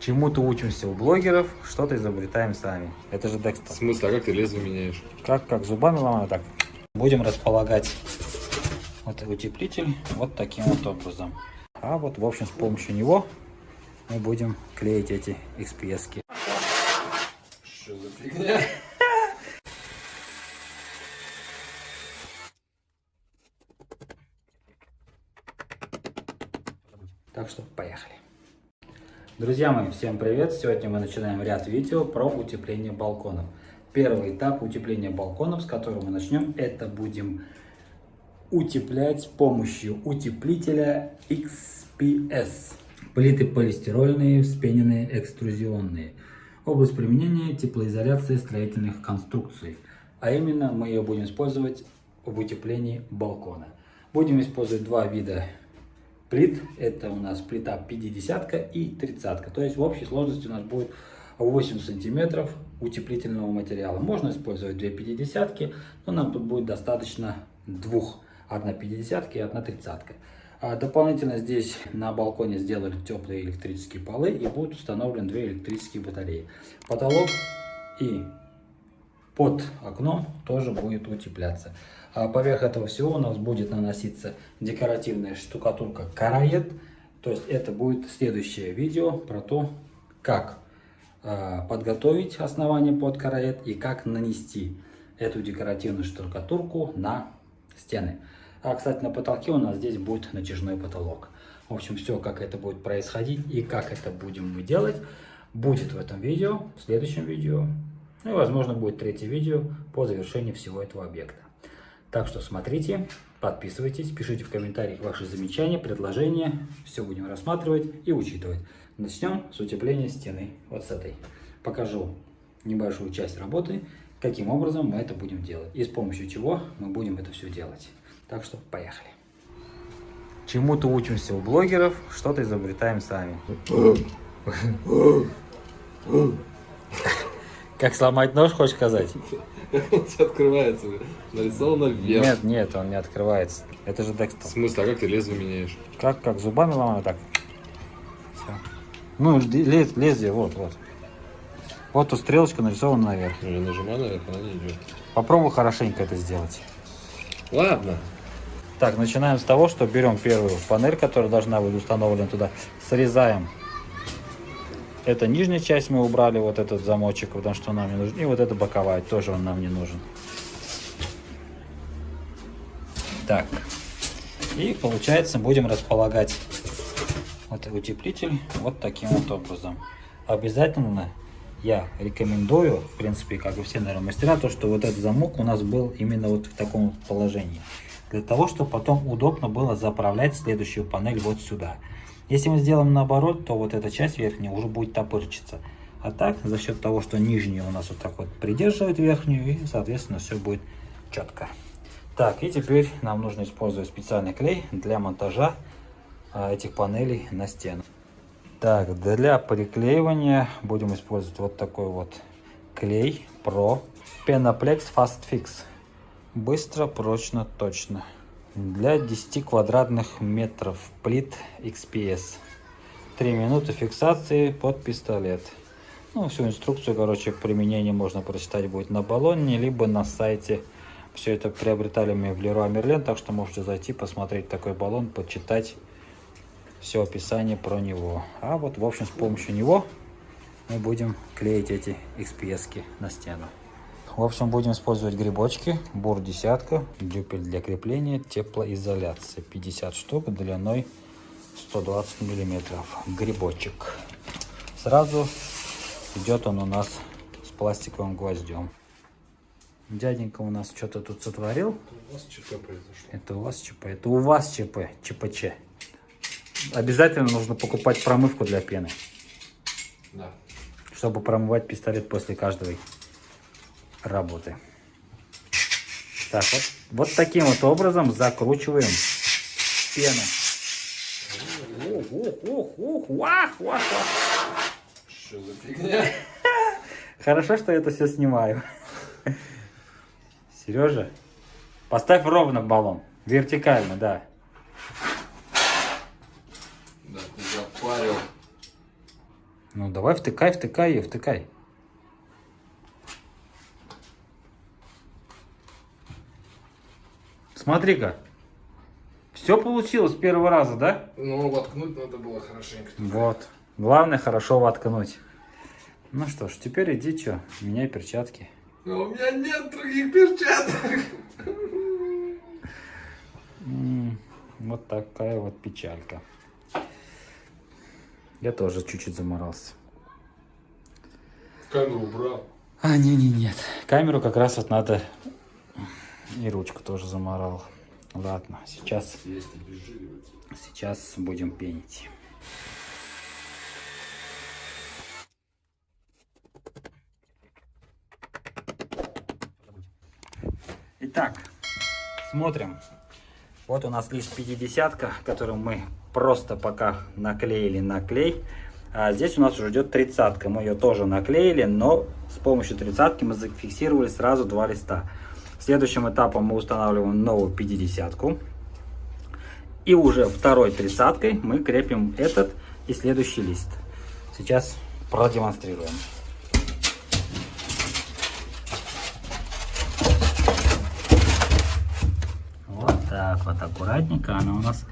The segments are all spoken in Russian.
Чему-то учимся у блогеров, что-то изобретаем сами. Это же Декстер. В смысле, а как ты лезвие меняешь? Как, как зубами ломаю, так. Будем располагать вот утеплитель вот таким вот образом. А вот, в общем, с помощью него мы будем клеить эти XPS. -ки. Что за фигня? Так что поехали. Друзья мои, всем привет! Сегодня мы начинаем ряд видео про утепление балконов. Первый этап утепления балконов, с которого мы начнем, это будем утеплять с помощью утеплителя XPS. Плиты полистирольные, вспененные, экструзионные. Область применения теплоизоляции строительных конструкций. А именно мы ее будем использовать в утеплении балкона. Будем использовать два вида плит. Это у нас плита 50 и 30. То есть в общей сложности у нас будет 8 сантиметров утеплительного материала. Можно использовать две 50 но нам тут будет достаточно двух. Одна 50 и одна 30. А дополнительно здесь на балконе сделали теплые электрические полы и будут установлены две электрические батареи. Потолок и под окном тоже будет утепляться. А поверх этого всего у нас будет наноситься декоративная штукатурка караед. То есть это будет следующее видео про то, как э, подготовить основание под караед и как нанести эту декоративную штукатурку на стены. А, кстати, на потолке у нас здесь будет натяжной потолок. В общем, все, как это будет происходить и как это будем мы делать, будет в этом видео, в следующем видео. Ну и, возможно, будет третье видео по завершении всего этого объекта. Так что смотрите, подписывайтесь, пишите в комментариях ваши замечания, предложения. Все будем рассматривать и учитывать. Начнем с утепления стены, вот с этой. Покажу небольшую часть работы, каким образом мы это будем делать и с помощью чего мы будем это все делать. Так что поехали. Чему-то учимся у блогеров, что-то изобретаем сами. Как сломать нож, хочешь сказать? Как он тебе открывается? Нарисовано вверх. Нет, нет, он не открывается. Это же Декстер. В смысле, а как ты лезвие меняешь? Как, как зубами ломаю, так. Все. Ну, лез, лезвие, вот, вот. Вот тут стрелочка нарисована наверх. Ну, я нажимаю наверх, она не идет. Попробуй хорошенько это сделать. Ладно. Так, начинаем с того, что берем первую панель, которая должна быть установлена туда, срезаем. Это нижняя часть мы убрали, вот этот замочек, потому что нам не нужен. И вот эта боковая, тоже он нам не нужен. Так. И получается будем располагать вот утеплитель вот таким вот образом. Обязательно я рекомендую, в принципе, как и все, наверное, мастера, то, что вот этот замок у нас был именно вот в таком положении для того, чтобы потом удобно было заправлять следующую панель вот сюда. Если мы сделаем наоборот, то вот эта часть верхняя уже будет топырчиться. А так, за счет того, что нижняя у нас вот так вот придерживает верхнюю, и, соответственно, все будет четко. Так, и теперь нам нужно использовать специальный клей для монтажа а, этих панелей на стену. Так, для приклеивания будем использовать вот такой вот клей Pro Penaplex Fast Fix. Быстро, прочно, точно. Для 10 квадратных метров плит XPS. 3 минуты фиксации под пистолет. Ну, всю инструкцию, короче, применения можно прочитать будет на баллоне, либо на сайте. Все это приобретали мы в Leroy Merlin, так что можете зайти, посмотреть такой баллон, почитать все описание про него. А вот, в общем, с помощью него мы будем клеить эти XPS на стену. В общем, будем использовать грибочки, бур десятка, дюпель для крепления, теплоизоляция 50 штук длиной 120 миллиметров. Грибочек. Сразу идет он у нас с пластиковым гвоздем. Дяденька у нас что-то тут сотворил. Это у вас ЧП произошло. Это у вас ЧП. Это у вас ЧП. ЧПЧ. Обязательно нужно покупать промывку для пены. Да. Чтобы промывать пистолет после каждой работы. Так, вот, вот таким вот образом закручиваем пену. Ух, ух, ух, ух, вах, вах, вах. Что за фигня? Хорошо, что я это все снимаю. Сережа, поставь ровно баллон. Вертикально, да. Да, ты запарил. Ну давай втыкай, втыкай ее, втыкай. Смотри-ка. Все получилось с первого раза, да? Ну, воткнуть надо было хорошенько. Вот. Главное хорошо воткнуть. Ну что ж, теперь иди, что, меняй перчатки. Но у меня нет других перчаток. Вот такая вот печалька. Я тоже чуть-чуть заморался. Камеру убрал. А, не-не, нет. Камеру как раз вот надо... И ручку тоже заморал. Ладно, сейчас, сейчас будем пенить. Итак, смотрим. Вот у нас лист 50, который мы просто пока наклеили на клей. А здесь у нас уже идет 30 Мы ее тоже наклеили, но с помощью 30 мы зафиксировали сразу два листа. Следующим этапом мы устанавливаем новую 50 -ку. И уже второй 30 мы крепим этот и следующий лист. Сейчас продемонстрируем. Вот так вот аккуратненько она у нас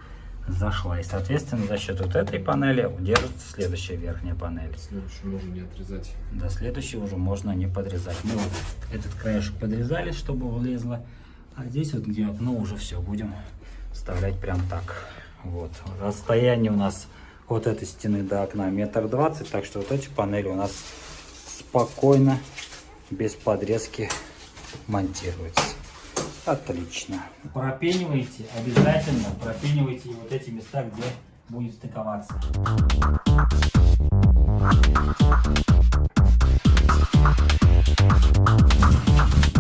зашла. И соответственно за счет вот этой панели удержится следующая верхняя панель. Следующую можно не отрезать. До следующего уже можно не подрезать. Мы вот этот краешек подрезали, чтобы влезло. А здесь вот где окно уже все будем вставлять прям так. Вот. Расстояние у нас от этой стены до окна метр двадцать. Так что вот эти панели у нас спокойно, без подрезки монтируются. Отлично. Пропенивайте, обязательно пропенивайте вот эти места, где будет стыковаться.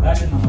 Далее наносим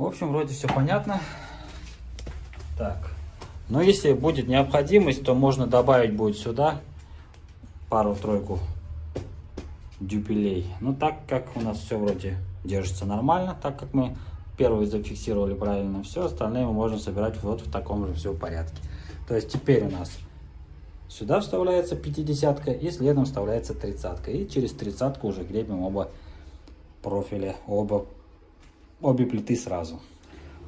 В общем, вроде все понятно. Так. Но если будет необходимость, то можно добавить будет сюда пару-тройку дюпелей. Но так как у нас все вроде держится нормально, так как мы первый зафиксировали правильно, все остальное мы можем собирать вот в таком же все порядке. То есть теперь у нас сюда вставляется 50 и следом вставляется 30 И через 30 уже крепим оба профиля, оба обе плиты сразу.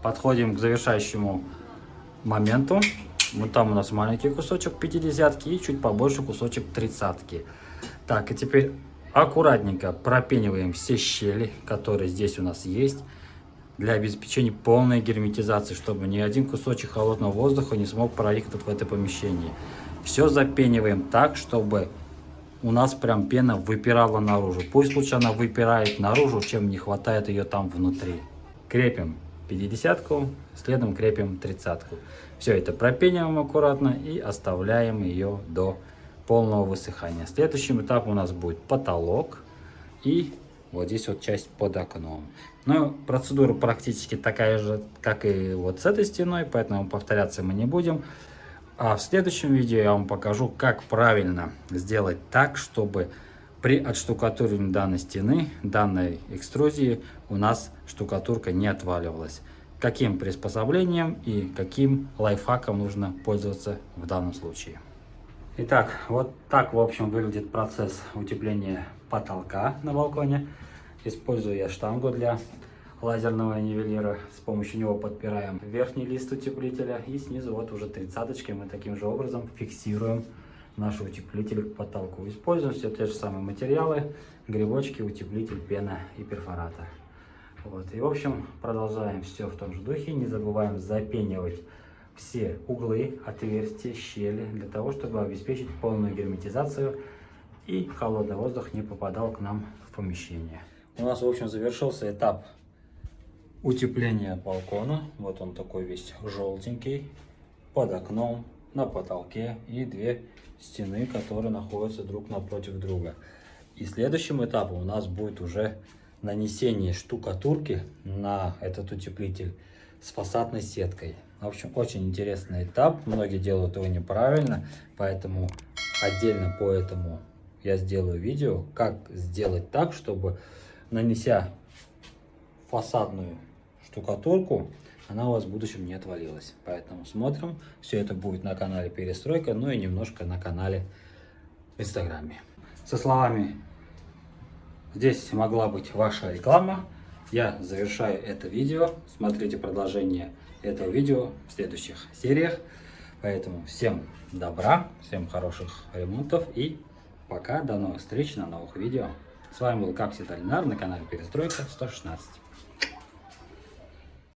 Подходим к завершающему моменту. Вот там у нас маленький кусочек 50 и чуть побольше кусочек 30 -ки. Так, и теперь аккуратненько пропениваем все щели, которые здесь у нас есть, для обеспечения полной герметизации, чтобы ни один кусочек холодного воздуха не смог проникнуть в это помещение. Все запениваем так, чтобы у нас прям пена выпирала наружу. Пусть лучше она выпирает наружу, чем не хватает ее там внутри. Крепим 50-ку, следом крепим 30-ку. Все это пропениваем аккуратно и оставляем ее до полного высыхания. Следующим этапом у нас будет потолок и вот здесь вот часть под окном. Но процедура практически такая же, как и вот с этой стеной, поэтому повторяться мы не будем. А в следующем видео я вам покажу, как правильно сделать так, чтобы при отштукатуривании данной стены, данной экструзии, у нас штукатурка не отваливалась. Каким приспособлением и каким лайфхаком нужно пользоваться в данном случае. Итак, вот так, в общем, выглядит процесс утепления потолка на балконе. Использую я штангу для лазерного нивелира. С помощью него подпираем верхний лист утеплителя. И снизу вот уже тридцаточкой мы таким же образом фиксируем наши утеплители к потолку. Используем все те же самые материалы. Грибочки, утеплитель, пена и перфоратор. Вот. И в общем продолжаем все в том же духе. Не забываем запенивать все углы, отверстия, щели, для того, чтобы обеспечить полную герметизацию и холодный воздух не попадал к нам в помещение. У нас, в общем, завершился этап утепления балкона. Вот он такой весь желтенький, под окном, на потолке и две стены, которые находятся друг напротив друга. И следующим этапом у нас будет уже нанесение штукатурки на этот утеплитель с фасадной сеткой. В общем, очень интересный этап. Многие делают его неправильно, поэтому отдельно по этому я сделаю видео, как сделать так, чтобы нанеся фасадную штукатурку, она у вас в будущем не отвалилась. Поэтому смотрим. Все это будет на канале Перестройка, ну и немножко на канале в Инстаграме. Со словами «Здесь могла быть ваша реклама», я завершаю это видео. Смотрите продолжение этого видео в следующих сериях. Поэтому всем добра, всем хороших ремонтов и пока, до новых встреч на новых видео. С вами был, как всегда, Ленар на канале Перестройка 116.